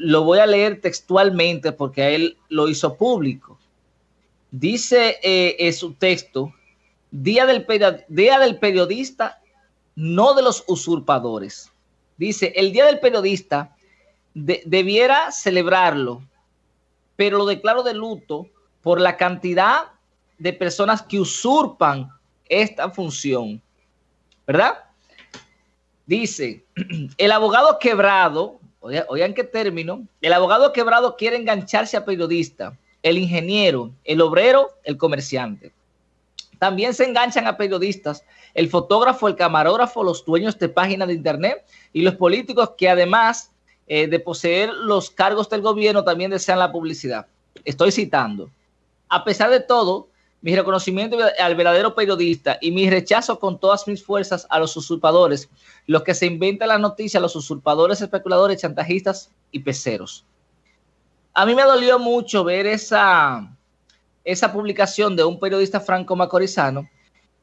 lo voy a leer textualmente porque él lo hizo público. Dice eh, en su texto, día del, día del periodista, no de los usurpadores. Dice, el Día del Periodista debiera celebrarlo, pero lo declaro de luto por la cantidad de personas que usurpan esta función. ¿Verdad? Dice, el abogado quebrado, oigan qué término, el abogado quebrado quiere engancharse a periodista, el ingeniero, el obrero, el comerciante. También se enganchan a periodistas, el fotógrafo, el camarógrafo, los dueños de páginas de internet y los políticos que además eh, de poseer los cargos del gobierno también desean la publicidad. Estoy citando. A pesar de todo, mi reconocimiento al verdadero periodista y mi rechazo con todas mis fuerzas a los usurpadores, los que se inventan las noticias, los usurpadores, especuladores, chantajistas y peceros. A mí me dolió mucho ver esa, esa publicación de un periodista franco macorizano.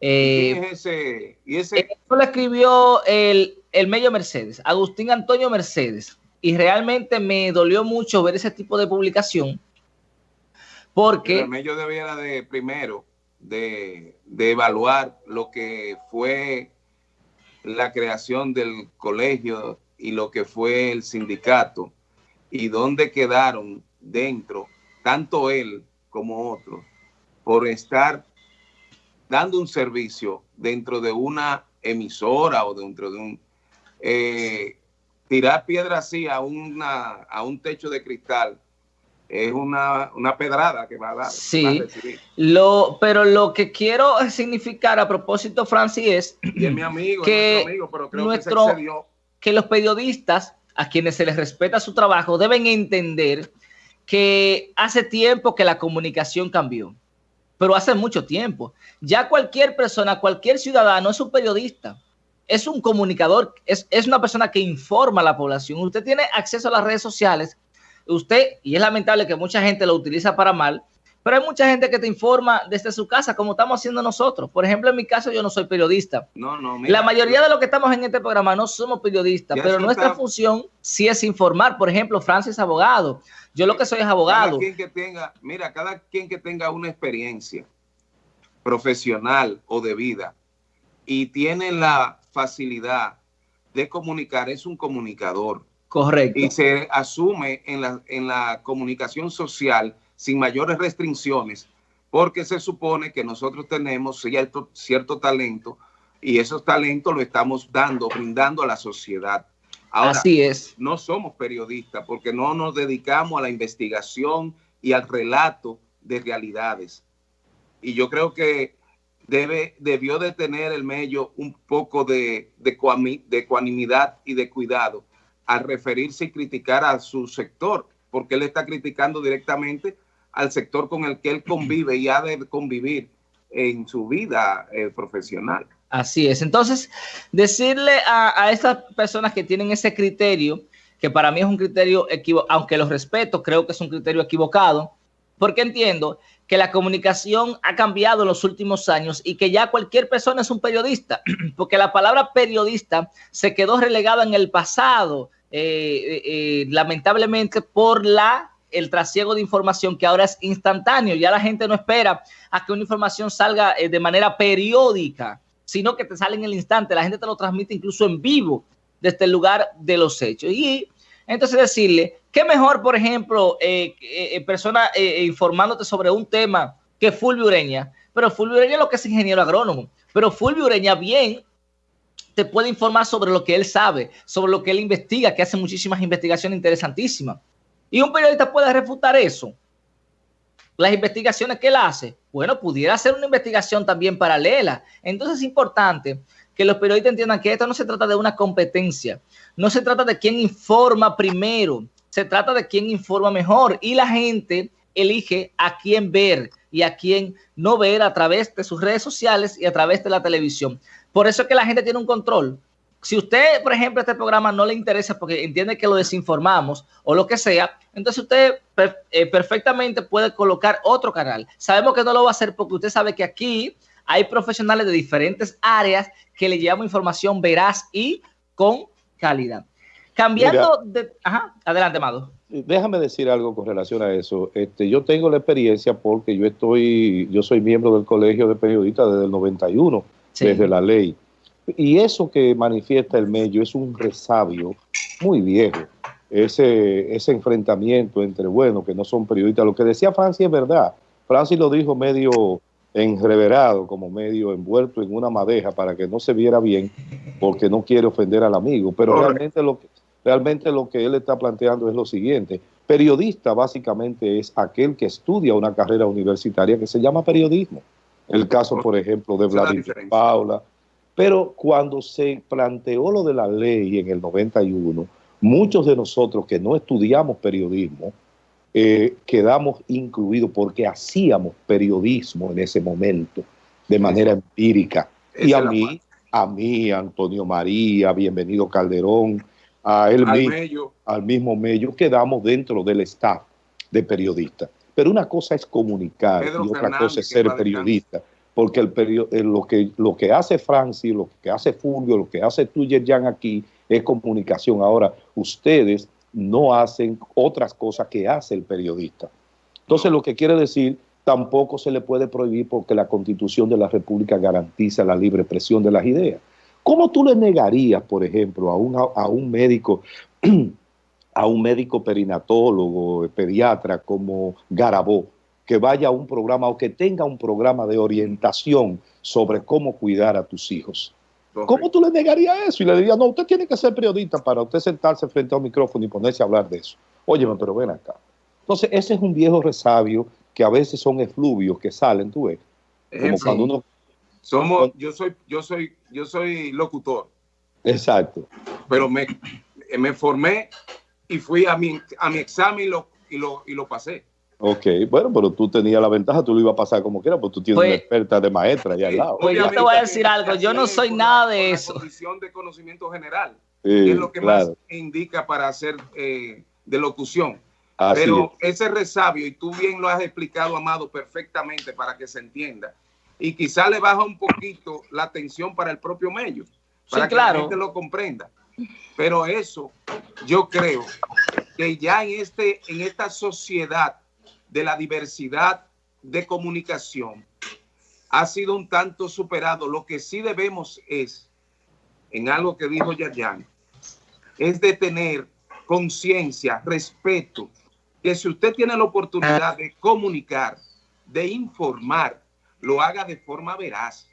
Eh, es ese? Eso lo escribió el, el medio Mercedes, Agustín Antonio Mercedes. Y realmente me dolió mucho ver ese tipo de publicación. Porque... El debiera de, primero, de, de evaluar lo que fue la creación del colegio y lo que fue el sindicato y dónde quedaron dentro tanto él como otros por estar dando un servicio dentro de una emisora o dentro de un... Eh, tirar piedra así a, una, a un techo de cristal es una, pedrada que va a dar. Sí, lo, pero lo que quiero significar a propósito, Francis, es, mi amigo, que, nuestro, que los periodistas, a quienes se les respeta su trabajo, deben entender que hace tiempo que la comunicación cambió, pero hace mucho tiempo. Ya cualquier persona, cualquier ciudadano es un periodista, es un comunicador, es, es una persona que informa a la población. Usted tiene acceso a las redes sociales, usted, y es lamentable que mucha gente lo utiliza para mal, pero hay mucha gente que te informa desde su casa, como estamos haciendo nosotros. Por ejemplo, en mi caso, yo no soy periodista. No, no, La mayoría de los que estamos en este programa no somos periodistas, pero nuestra función sí es informar. Por ejemplo, Francis es abogado. Yo lo que soy es abogado. Cada quien que tenga, mira, cada quien que tenga una experiencia profesional o de vida y tiene la facilidad de comunicar, es un comunicador. Correcto. Y se asume en la, en la comunicación social sin mayores restricciones, porque se supone que nosotros tenemos cierto, cierto talento y esos talentos lo estamos dando, brindando a la sociedad. Así es. No somos periodistas porque no nos dedicamos a la investigación y al relato de realidades. Y yo creo que debe, debió de tener el medio un poco de, de, de ecuanimidad y de cuidado al referirse y criticar a su sector, porque él está criticando directamente al sector con el que él convive y ha de convivir en su vida eh, profesional. Así es. Entonces, decirle a, a estas personas que tienen ese criterio, que para mí es un criterio equivocado, aunque los respeto, creo que es un criterio equivocado, porque entiendo que la comunicación ha cambiado en los últimos años y que ya cualquier persona es un periodista, porque la palabra periodista se quedó relegada en el pasado, eh, eh, eh, lamentablemente por la el trasiego de información que ahora es instantáneo. Ya la gente no espera a que una información salga de manera periódica, sino que te sale en el instante. La gente te lo transmite incluso en vivo desde el lugar de los hechos. Y entonces decirle, ¿qué mejor, por ejemplo, persona informándote sobre un tema que Fulvio Ureña? Pero Fulvio Ureña lo que es ingeniero agrónomo, pero Fulvio Ureña bien te puede informar sobre lo que él sabe, sobre lo que él investiga, que hace muchísimas investigaciones interesantísimas. Y un periodista puede refutar eso. Las investigaciones que él hace, bueno, pudiera hacer una investigación también paralela. Entonces es importante que los periodistas entiendan que esto no se trata de una competencia, no se trata de quién informa primero, se trata de quién informa mejor y la gente elige a quién ver y a quién no ver a través de sus redes sociales y a través de la televisión. Por eso es que la gente tiene un control. Si usted, por ejemplo, este programa no le interesa porque entiende que lo desinformamos o lo que sea, entonces usted eh, perfectamente puede colocar otro canal. Sabemos que no lo va a hacer porque usted sabe que aquí hay profesionales de diferentes áreas que le llevamos información veraz y con calidad. Cambiando de... Ajá, adelante, Mado. déjame decir algo con relación a eso. Este, yo tengo la experiencia porque yo estoy, yo soy miembro del Colegio de Periodistas desde el 91, desde la ley. Y eso que manifiesta el medio es un resabio muy viejo. Ese, ese enfrentamiento entre, bueno, que no son periodistas. Lo que decía Francis es verdad. Francis lo dijo medio enreverado, como medio envuelto en una madeja para que no se viera bien, porque no quiere ofender al amigo. Pero realmente lo que Realmente lo que él está planteando es lo siguiente. Periodista básicamente es aquel que estudia una carrera universitaria que se llama periodismo. El caso, por ejemplo, de Vladimir Paula. Pero cuando se planteó lo de la ley en el 91, muchos de nosotros que no estudiamos periodismo, eh, quedamos incluidos porque hacíamos periodismo en ese momento de manera empírica. Y a mí, a mí, Antonio María, bienvenido Calderón, a él al, mismo, al mismo medio, quedamos dentro del staff de periodistas. Pero una cosa es comunicar y otra cosa es ser periodista. Porque el eh, lo, que, lo que hace Francis, lo que hace Fulvio, lo que hace tú, Jan, aquí es comunicación. Ahora, ustedes no hacen otras cosas que hace el periodista. Entonces, lo que quiere decir, tampoco se le puede prohibir porque la Constitución de la República garantiza la libre expresión de las ideas. ¿Cómo tú le negarías, por ejemplo, a un, a un médico, a un médico perinatólogo, pediatra como Garabó, que vaya a un programa o que tenga un programa de orientación sobre cómo cuidar a tus hijos? ¿Cómo tú le negarías eso? Y le dirías, no, usted tiene que ser periodista para usted sentarse frente a un micrófono y ponerse a hablar de eso. Óyeme, pero ven acá. Entonces, ese es un viejo resabio que a veces son efluvios que salen, tú ves. Como cuando uno somos, yo soy, yo soy, yo soy locutor. Exacto. Pero me, me formé y fui a mi, a mi examen y lo, y lo, y lo pasé. Ok, bueno, pero tú tenías la ventaja, tú lo ibas a pasar como quieras, porque tú tienes una pues, experta de maestra allá al lado. Pues yo te voy a decir algo, yo no soy nada de eso. Condición de conocimiento general, es lo que más indica para hacer eh, de locución. pero ese resabio, y tú bien lo has explicado, Amado, perfectamente para que se entienda, y quizá le baja un poquito la atención para el propio medio, para que la gente lo comprenda. Pero eso, yo creo que ya en, este, en esta sociedad de la diversidad de comunicación ha sido un tanto superado. Lo que sí debemos es, en algo que dijo Yayan, es de tener conciencia, respeto, que si usted tiene la oportunidad de comunicar, de informar, lo haga de forma veraz.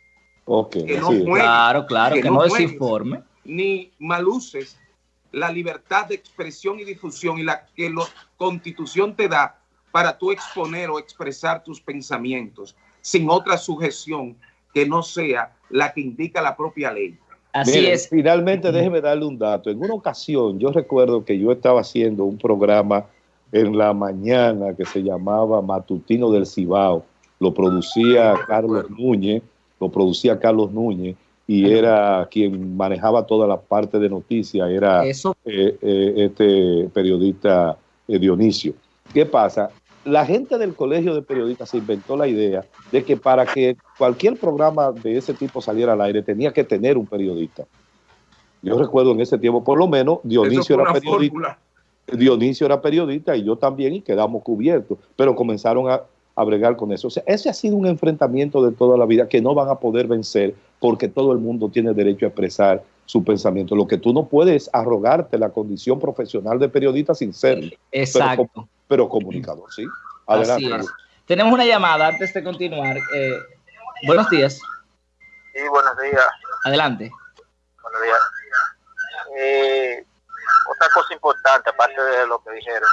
que no claro, claro, que, no, desinforme. Ni maluces la libertad de expresión y difusión y la que la constitución te da para tú exponer o expresar tus pensamientos sin otra sujeción que no sea la que indica la propia ley. Así es. Finalmente, déjeme darle un dato. En una ocasión, yo recuerdo que yo estaba haciendo un programa en la mañana que se llamaba Matutino del Cibao lo producía Carlos Núñez, lo producía Carlos Núñez y era quien manejaba toda la parte de noticias, era eh, eh, este periodista eh, Dionisio. ¿Qué pasa? La gente del colegio de periodistas se inventó la idea de que para que cualquier programa de ese tipo saliera al aire tenía que tener un periodista. Yo recuerdo en ese tiempo, por lo menos, Dionisio era periodista. Dionisio era periodista y yo también y quedamos cubiertos, pero comenzaron a, a bregar con eso. O sea, ese ha sido un enfrentamiento de toda la vida que no van a poder vencer porque todo el mundo tiene derecho a expresar su pensamiento. Lo que tú no puedes es arrogarte la condición profesional de periodista sin ser. Exacto. Pero, comunicador, ¿sí? Adelante. Tenemos una llamada antes de continuar. Eh, buenos días. Sí, buenos días. Adelante. Buenos días. Eh, otra cosa importante, aparte de lo que dijeron,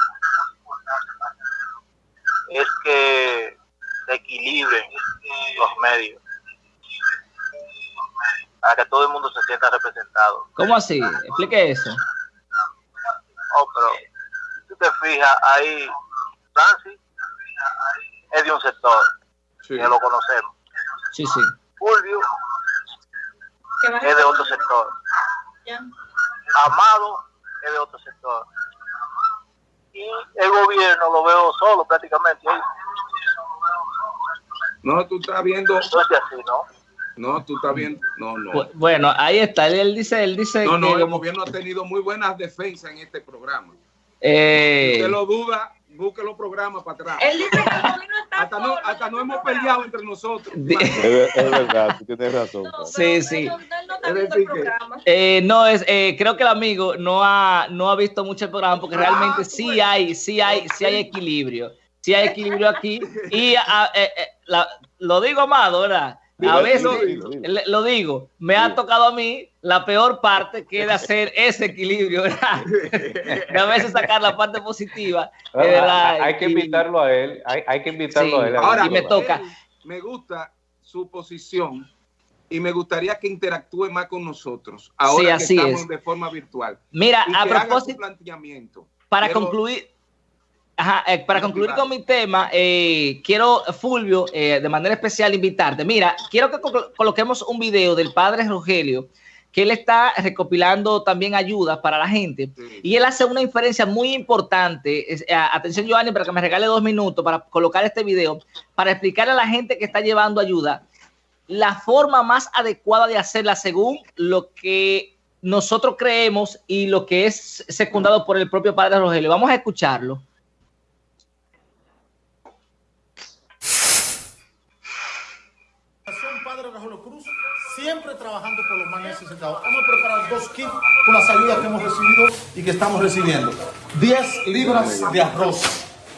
es que se equilibren los medios para que todo el mundo se sienta representado. ¿Cómo así? Explique eso. Oh, pero si te fijas, ahí Francis es de un sector, que lo conocemos. Sí, sí. Fulvio es de otro sector. Amado es de otro sector el gobierno lo veo solo prácticamente No, tú estás viendo. No es así, ¿no? No, tú estás viendo. No, no. Bueno, ahí está. Él, dice, él dice. No, no, el gobierno ha tenido muy buenas defensas en este programa. Eh, usted lo duda, busque los programas para atrás. El hasta, no, hasta no hemos peleado entre nosotros. Es, verdad, tú tienes razón. sí, sí. Eh, no, es, eh, creo que el amigo no ha, no ha visto mucho el programa porque ah, realmente sí hay, sí hay, sí hay equilibrio. Sí hay equilibrio aquí. Y ah, eh, lo digo, Amado, ¿verdad? A veces, lo digo, me ha tocado a mí la peor parte que es hacer ese equilibrio, ¿verdad? a veces sacar la parte positiva. Ah, hay que invitarlo a él, hay, que invitarlo a él. Ahora, y me toca. Me gusta su posición y me gustaría que interactúe más con nosotros. Ahora que estamos de forma virtual. Mira, a propósito, para concluir, eh, para concluir con mi tema, eh, quiero, Fulvio, eh, de manera especial invitarte. Mira, quiero que coloquemos un video del padre Rogelio, que él está recopilando también ayudas para la gente. Y él hace una inferencia muy importante. atención, Giovanni, para que me regale dos minutos para colocar este video, para explicarle a la gente que está llevando ayuda la forma más adecuada de hacerla según lo que nosotros creemos y lo que es secundado por el propio padre Rogelio. Vamos a escucharlo. Siempre trabajando por los más necesitados. Hemos preparado dos kits con las ayudas que hemos recibido y que estamos recibiendo. 10 libras de arroz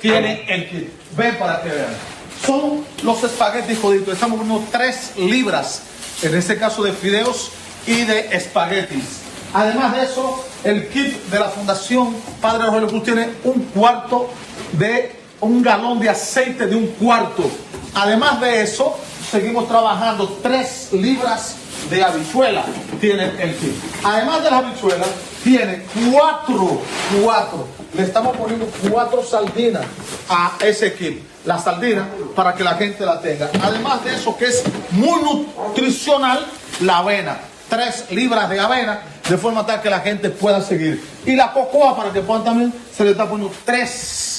tiene el kit. Ven para que vean. Son los espaguetis joditos. Estamos poniendo 3 libras, en este caso de fideos y de espaguetis. Además de eso, el kit de la Fundación Padre Rogelio Cruz tiene un cuarto de un galón de aceite de un cuarto. Además de eso, seguimos trabajando 3 libras de habichuela tiene el kit. Además de las habichuelas, tiene 4, 4. Le estamos poniendo 4 sardinas a ese kit. La sardina para que la gente la tenga. Además de eso, que es muy nutricional, la avena. 3 libras de avena, de forma tal que la gente pueda seguir. Y la cocoa, para que puedan también, se le está poniendo 3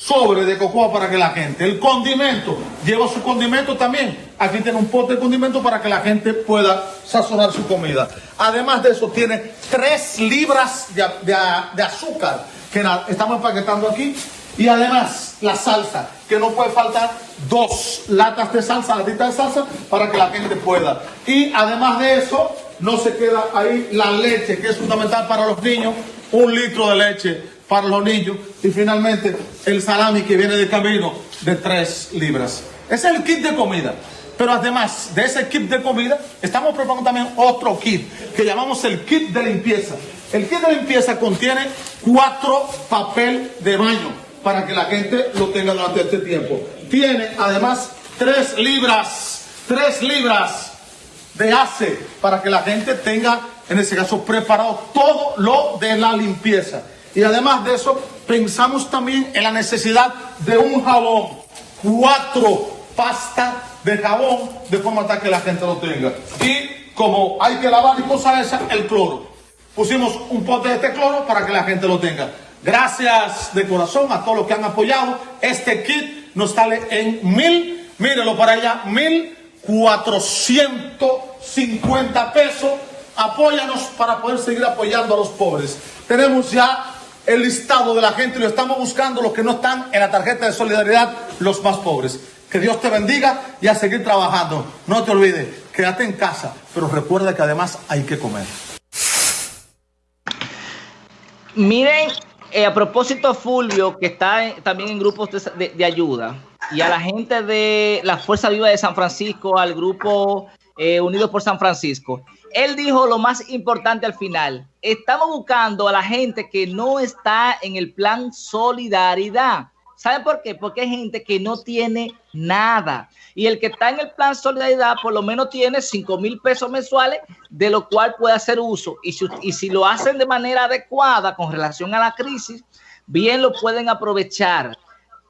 sobre de cocoa para que la gente. El condimento, lleva su condimento también. Aquí tiene un pote de condimento para que la gente pueda sazonar su comida. Además de eso, tiene tres libras de, azúcar que estamos empaquetando aquí. Y además, la salsa, que no puede faltar dos latas de salsa, latitas de salsa, para que la gente pueda. Y además de eso, no se queda ahí la leche, que es fundamental para los niños, un litro de leche para los niños y finalmente el salami que viene de camino de 3 libras. Ese es el kit de comida. Pero además de ese kit de comida, estamos preparando también otro kit que llamamos el kit de limpieza. El kit de limpieza contiene cuatro papel de baño para que la gente lo tenga durante este tiempo. Tiene además 3 libras, 3 libras de ace para que la gente tenga, en este caso, preparado todo lo de la limpieza. Y además de eso, pensamos también en la necesidad de un jabón, cuatro pastas de jabón, de forma tal que la gente lo tenga. Y como hay que lavar y cosas esas, el cloro. Pusimos un pote de este cloro para que la gente lo tenga. Gracias de corazón a todos los que han apoyado. Este kit nos sale en mil, mírenlo para allá, mil cuatrocientos cincuenta pesos. Apóyanos para poder seguir apoyando a los pobres. Tenemos ya el listado de la gente y lo estamos buscando los que no están en la tarjeta de solidaridad, los más pobres. Que Dios te bendiga y a seguir trabajando. No te olvides, quédate en casa, pero recuerda que además hay que comer. Miren, eh, a propósito, Fulvio, que está también en grupos de, ayuda, y a la gente de la Fuerza Viva de San Francisco, al grupo eh, Unidos por San Francisco él dijo lo más importante al final. Estamos buscando a la gente que no está en el plan solidaridad. ¿Saben por qué? Porque hay gente que no tiene nada. Y el que está en el plan solidaridad por lo menos tiene 5 mil pesos mensuales, de lo cual puede hacer uso. Y si, y si lo hacen de manera adecuada con relación a la crisis, bien lo pueden aprovechar.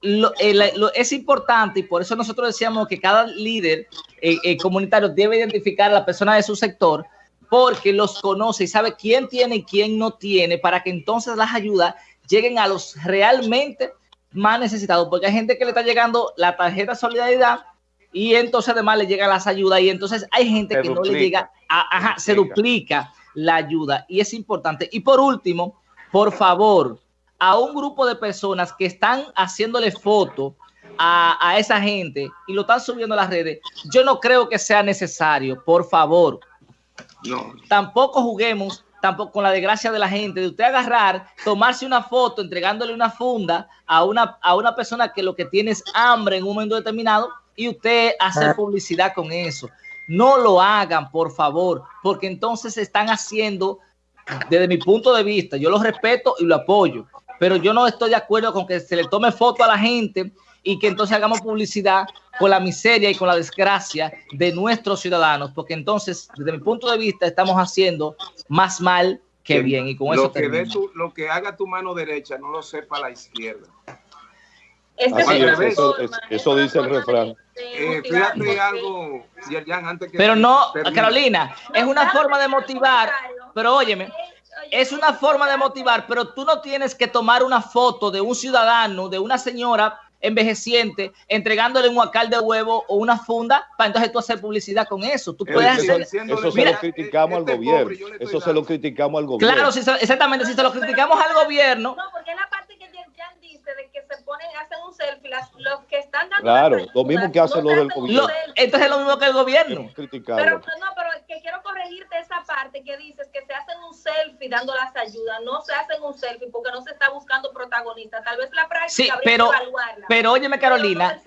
Eh, es importante y por eso nosotros decíamos que cada líder eh, eh, comunitario debe identificar a la persona de su sector porque los conoce y sabe quién tiene y quién no tiene para que entonces las ayudas lleguen a los realmente más necesitados porque hay gente que le está llegando la tarjeta solidaridad y entonces además le llegan las ayudas y entonces hay gente que no le llega, ajá, se duplica la ayuda y es importante. Y por último, por favor, a un grupo de personas que están haciéndole foto a, esa gente y lo están subiendo a las redes, yo no creo que sea necesario, por favor. No. Tampoco juguemos tampoco con la desgracia de la gente, de usted agarrar, tomarse una foto, entregándole una funda a una, a una persona que lo que tiene es hambre en un momento determinado y usted hacer publicidad con eso. No lo hagan, por favor, porque entonces están haciendo, desde mi punto de vista, yo lo respeto y lo apoyo, pero yo no estoy de acuerdo con que se le tome foto a la gente y que entonces hagamos publicidad con la miseria y con la desgracia de nuestros ciudadanos, porque entonces, desde mi punto de vista, estamos haciendo más mal que bien. Y con lo eso que lo que haga tu mano derecha no lo sepa la izquierda. eso, dice el refrán. Eh, fíjate algo, antes que Pero no, Carolina, es una forma de motivar, pero óyeme, es una forma de motivar, pero tú no tienes que tomar una foto de un ciudadano, de una señora envejeciente, entregándole un huacal de huevo o una funda para entonces tú hacer publicidad con eso. Tú puedes hacer... Eso se lo criticamos al este gobierno. Eso se lo criticamos al gobierno. Claro, exactamente. Si se lo criticamos al gobierno... No, porque la parte que Jan dice de que se ponen, hacen un selfie, los que están dando... Claro, lo mismo que hacen los del gobierno. entonces es lo mismo que el gobierno. Pero no, pero que quiero corregirte esa parte que dices que se hacen un selfie dando las ayudas. No se hacen un selfie porque no se está buscando protagonista. Tal vez la práctica sí, pero, pero óyeme, Carolina,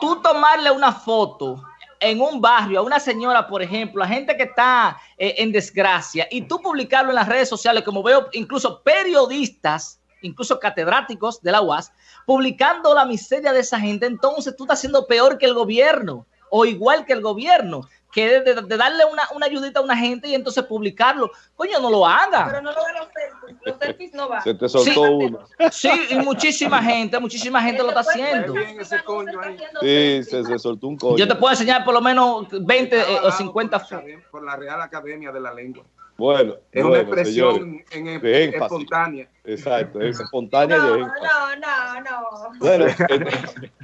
tú tomarle una foto en un barrio a una señora, por ejemplo, a gente que está eh, en desgracia, y tú publicarlo en las redes sociales, como veo incluso periodistas, incluso catedráticos de la UAS, publicando la miseria de esa gente, entonces tú estás haciendo peor que el gobierno o igual que el gobierno que de, darle una, una, ayudita a una gente y entonces publicarlo. Coño, no lo haga. Pero no lo hagan los selfies. Los selfies no van. Se te soltó sí, uno. Sí, y muchísima gente, muchísima gente lo está haciendo. Sí, se, se, soltó un coño. Yo te puedo enseñar por lo menos 20 eh, o 50. Por la Real Academia de la Lengua. Bueno, es una expresión en, espontánea. Exacto, es espontánea no, y No, no, no. Bueno,